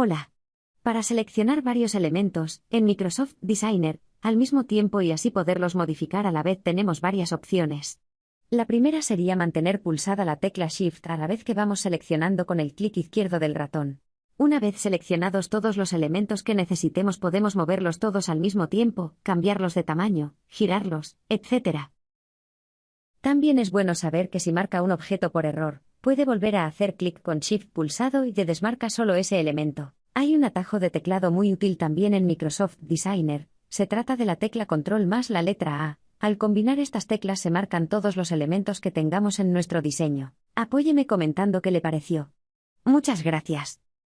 Hola. Para seleccionar varios elementos, en Microsoft Designer, al mismo tiempo y así poderlos modificar a la vez tenemos varias opciones. La primera sería mantener pulsada la tecla Shift a la vez que vamos seleccionando con el clic izquierdo del ratón. Una vez seleccionados todos los elementos que necesitemos podemos moverlos todos al mismo tiempo, cambiarlos de tamaño, girarlos, etc. También es bueno saber que si marca un objeto por error, puede volver a hacer clic con Shift pulsado y te desmarca solo ese elemento. Hay un atajo de teclado muy útil también en Microsoft Designer, se trata de la tecla control más la letra A. Al combinar estas teclas se marcan todos los elementos que tengamos en nuestro diseño. Apóyeme comentando qué le pareció. Muchas gracias.